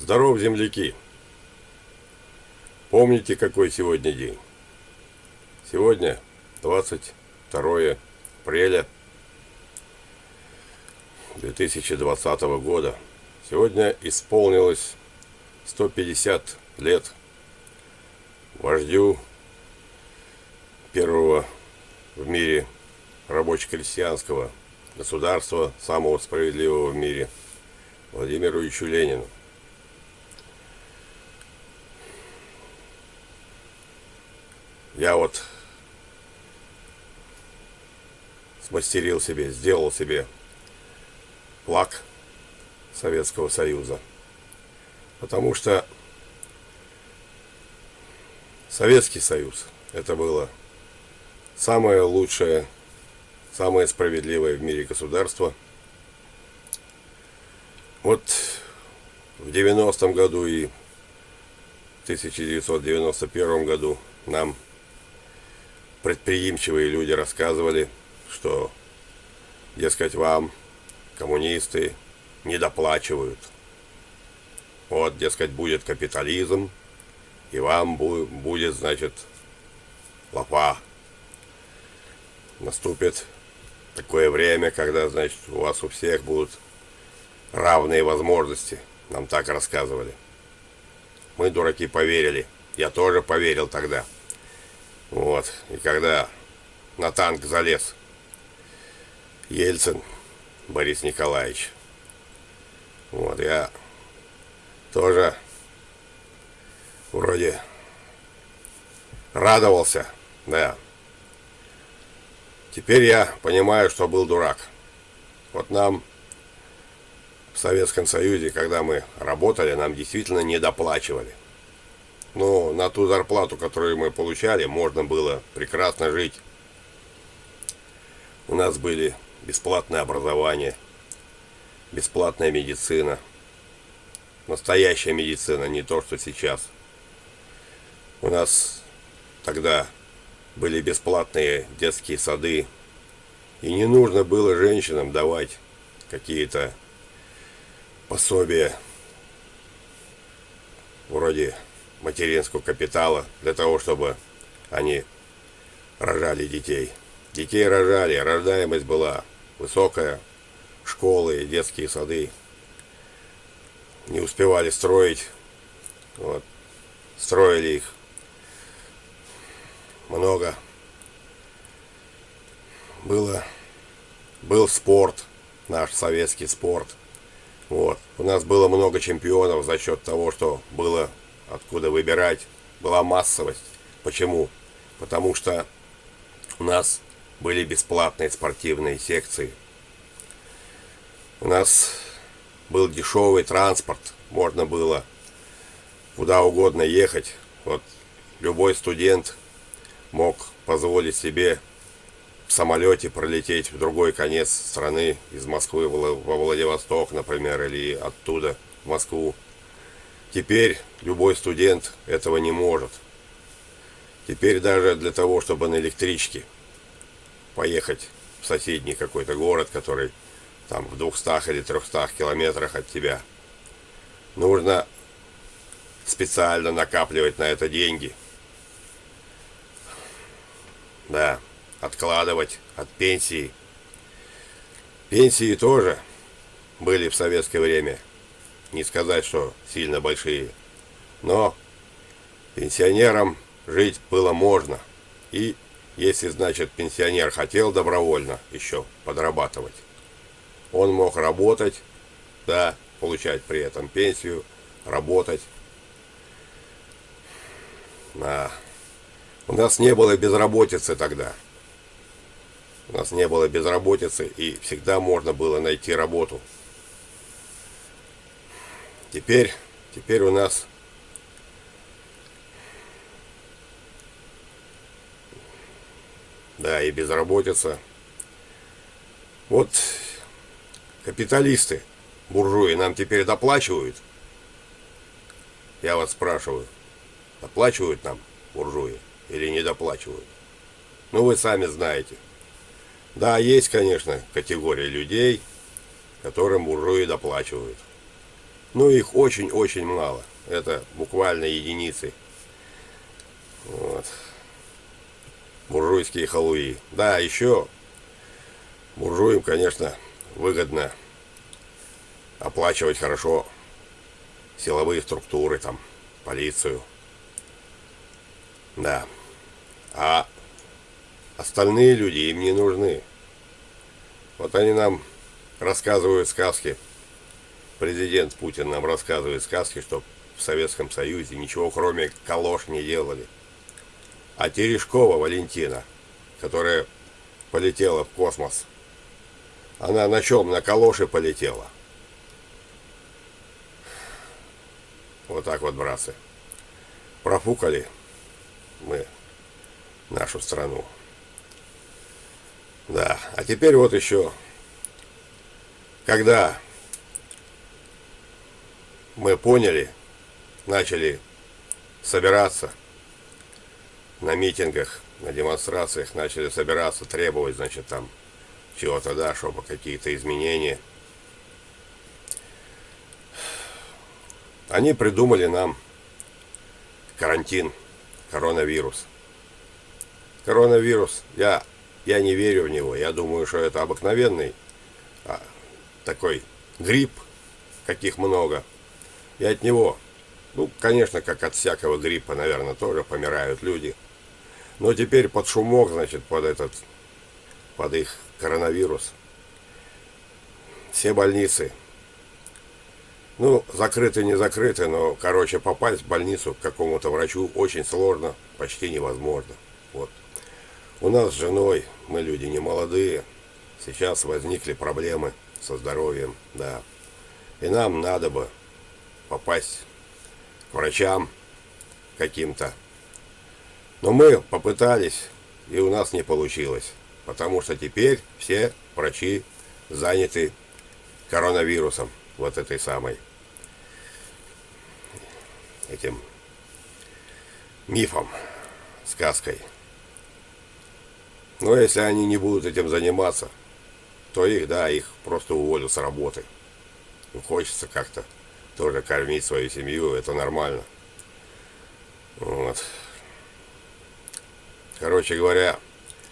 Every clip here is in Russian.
Здоров, земляки! Помните, какой сегодня день? Сегодня 22 апреля 2020 года. Сегодня исполнилось 150 лет вождю первого в мире рабоче-крестьянского государства, самого справедливого в мире, Владимиру Ильичу Ленину. Я вот смастерил себе, сделал себе флаг Советского Союза. Потому что Советский Союз это было самое лучшее, самое справедливое в мире государство. Вот в 90-м году и в 1991 году нам предприимчивые люди рассказывали, что, дескать, вам, коммунисты, не доплачивают. Вот, дескать, будет капитализм, и вам будет, значит, лопа. Наступит такое время, когда, значит, у вас у всех будут равные возможности. Нам так рассказывали. Мы, дураки, поверили. Я тоже поверил тогда. Вот. И когда на танк залез Ельцин Борис Николаевич. Вот, я тоже вроде радовался, да. Теперь я понимаю, что был дурак. Вот нам в Советском Союзе, когда мы работали, нам действительно не доплачивали. Но на ту зарплату, которую мы получали, можно было прекрасно жить. У нас были бесплатное образование, бесплатная медицина. Настоящая медицина, не то, что сейчас. У нас тогда были бесплатные детские сады. И не нужно было женщинам давать какие-то пособия вроде материнского капитала для того, чтобы они рожали детей. Детей рожали, рождаемость была высокая, школы, детские сады не успевали строить, вот, строили их много. Было, был спорт, наш советский спорт. Вот. У нас было много чемпионов за счет того, что было откуда выбирать, была массовость. Почему? Потому что у нас были бесплатные спортивные секции. У нас был дешевый транспорт, можно было куда угодно ехать. Вот любой студент мог позволить себе в самолете пролететь в другой конец страны, из Москвы во Владивосток, например, или оттуда в Москву. Теперь любой студент этого не может. Теперь даже для того, чтобы на электричке поехать в соседний какой-то город, который там в 200 или 300 километрах от тебя, нужно специально накапливать на это деньги. Да, откладывать от пенсии. Пенсии тоже были в советское время не сказать, что сильно большие. Но пенсионерам жить было можно. И если, значит, пенсионер хотел добровольно еще подрабатывать, он мог работать, да, получать при этом пенсию, работать. Да. У нас не было безработицы тогда. У нас не было безработицы, и всегда можно было найти работу. Теперь, теперь у нас да, и безработица. Вот капиталисты, буржуи, нам теперь доплачивают. Я вас спрашиваю, доплачивают нам буржуи или не доплачивают? Ну, вы сами знаете. Да, есть, конечно, категория людей, которым буржуи доплачивают. Но их очень-очень мало. Это буквально единицы. Вот. Буржуйские халуи. Да, еще буржуям, конечно, выгодно оплачивать хорошо силовые структуры, там, полицию. Да. А остальные люди им не нужны. Вот они нам рассказывают сказки. Президент Путин нам рассказывает сказки, что в Советском Союзе ничего кроме калош не делали. А Терешкова Валентина, которая полетела в космос, она на чем? На калоши полетела. Вот так вот, братцы. Профукали мы нашу страну. Да, а теперь вот еще, когда мы поняли, начали собираться на митингах, на демонстрациях, начали собираться, требовать, значит, там чего-то, да, чтобы какие-то изменения. Они придумали нам карантин, коронавирус. Коронавирус, я я не верю в него. Я думаю, что это обыкновенный а, такой грипп, каких много. И от него, ну, конечно, как от всякого гриппа, наверное, тоже помирают люди. Но теперь под шумок, значит, под этот, под их коронавирус. Все больницы, ну, закрыты, не закрыты, но, короче, попасть в больницу к какому-то врачу очень сложно, почти невозможно. Вот. У нас с женой, мы люди не молодые, сейчас возникли проблемы со здоровьем, да. И нам надо бы попасть к врачам каким-то. Но мы попытались, и у нас не получилось. Потому что теперь все врачи заняты коронавирусом, вот этой самой, этим мифом, сказкой. Но если они не будут этим заниматься, то их, да, их просто уволят с работы. Хочется как-то тоже кормить свою семью, это нормально. Вот. Короче говоря,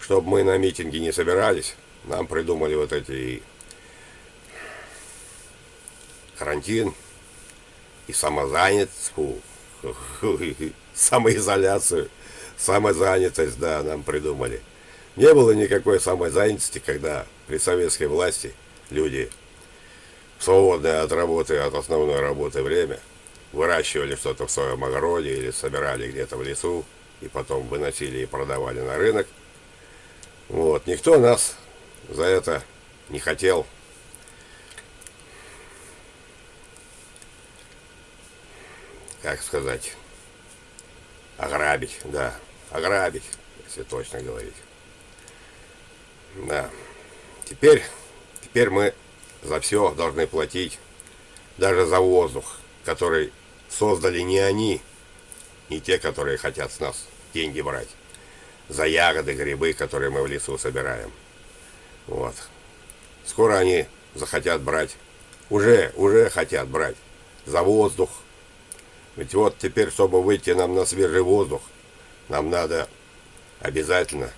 чтобы мы на митинги не собирались, нам придумали вот эти карантин и самозанятость, фу, самоизоляцию, самозанятость, да, нам придумали. Не было никакой самозанятости, когда при советской власти люди свободное от работы, от основной работы время выращивали что-то в своем огороде или собирали где-то в лесу и потом выносили и продавали на рынок. Вот. Никто нас за это не хотел. Как сказать? Ограбить, да. Ограбить, если точно говорить. Да. Теперь, теперь мы за все должны платить. Даже за воздух, который создали не они, не те, которые хотят с нас деньги брать. За ягоды, грибы, которые мы в лесу собираем. Вот. Скоро они захотят брать. Уже, уже хотят брать. За воздух. Ведь вот теперь, чтобы выйти нам на свежий воздух, нам надо обязательно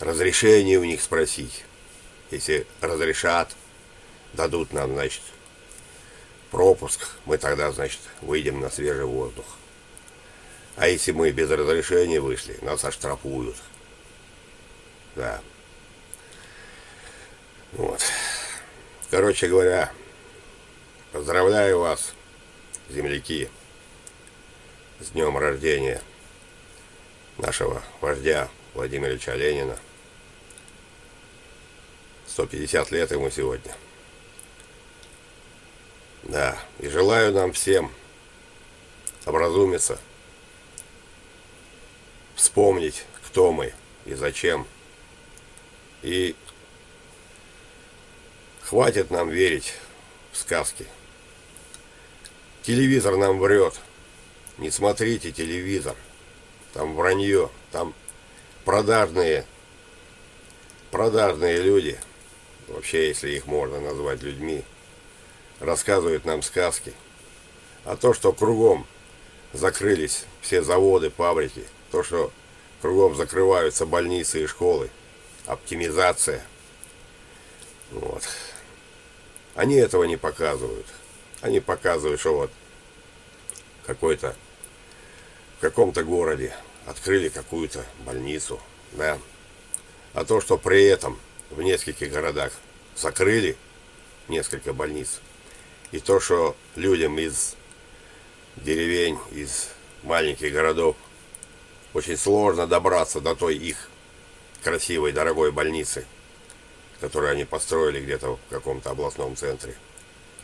разрешение у них спросить. Если разрешат, дадут нам, значит, пропуск, мы тогда, значит, выйдем на свежий воздух. А если мы без разрешения вышли, нас оштрафуют. Да. Вот. Короче говоря, поздравляю вас, земляки, с днем рождения нашего вождя Владимира Ильича Ленина. 150 лет ему сегодня. Да, и желаю нам всем образумиться, вспомнить, кто мы и зачем. И хватит нам верить в сказки. Телевизор нам врет. Не смотрите телевизор. Там вранье, там продажные, продажные люди – вообще, если их можно назвать людьми, рассказывают нам сказки. А то, что кругом закрылись все заводы, фабрики, то, что кругом закрываются больницы и школы, оптимизация. Вот. Они этого не показывают. Они показывают, что вот какой-то в каком-то городе открыли какую-то больницу, да. А то, что при этом в нескольких городах закрыли несколько больниц, и то, что людям из деревень, из маленьких городов очень сложно добраться до той их красивой, дорогой больницы, которую они построили где-то в каком-то областном центре.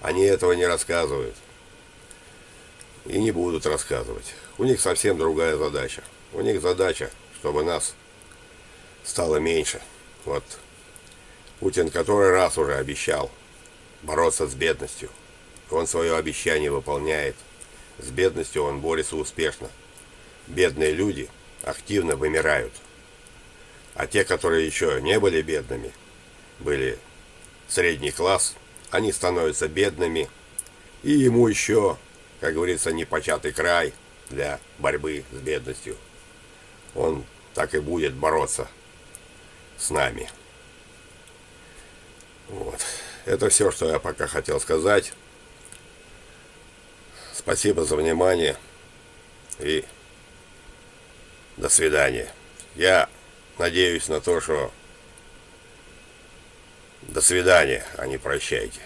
Они этого не рассказывают. И не будут рассказывать. У них совсем другая задача. У них задача, чтобы нас стало меньше. Вот Путин который раз уже обещал бороться с бедностью. Он свое обещание выполняет. С бедностью он борется успешно. Бедные люди активно вымирают. А те, которые еще не были бедными, были средний класс, они становятся бедными. И ему еще, как говорится, непочатый край для борьбы с бедностью. Он так и будет бороться с нами. Вот. Это все, что я пока хотел сказать. Спасибо за внимание и до свидания. Я надеюсь на то, что до свидания, а не прощайте.